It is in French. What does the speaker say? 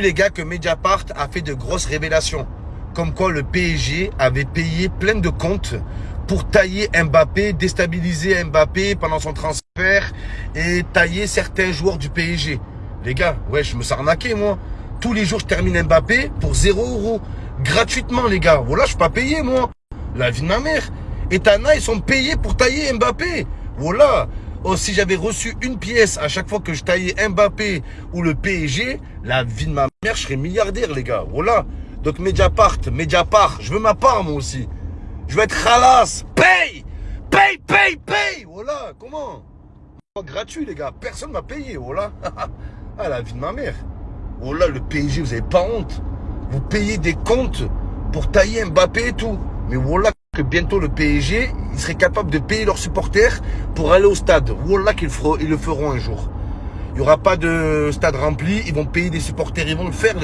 les gars que Mediapart a fait de grosses révélations. Comme quoi le PSG avait payé plein de comptes pour tailler Mbappé, déstabiliser Mbappé pendant son transfert et tailler certains joueurs du PSG. Les gars, ouais, je me suis arnaqué moi. Tous les jours, je termine Mbappé pour 0 euros. Gratuitement, les gars. Voilà, je suis pas payé, moi. La vie de ma mère. Et Tana, ils sont payés pour tailler Mbappé. Voilà. Oh, si j'avais reçu une pièce à chaque fois que je taillais Mbappé ou le PSG, la vie de ma mère, je serais milliardaire, les gars. Voilà. Donc Mediapart, Mediapart, je veux ma part, moi aussi. Je veux être khalas. Paye Paye, paye, paye Voilà, comment? Gratuit, les gars. Personne m'a payé, voilà. ah, la vie de ma mère. Voilà, le PSG, vous avez pas honte. Vous payez des comptes pour tailler Mbappé et tout. Mais voilà bientôt le PSG, ils seraient capables de payer leurs supporters pour aller au stade. Voilà qu'ils ils le feront un jour. Il n'y aura pas de stade rempli, ils vont payer des supporters, ils vont le faire.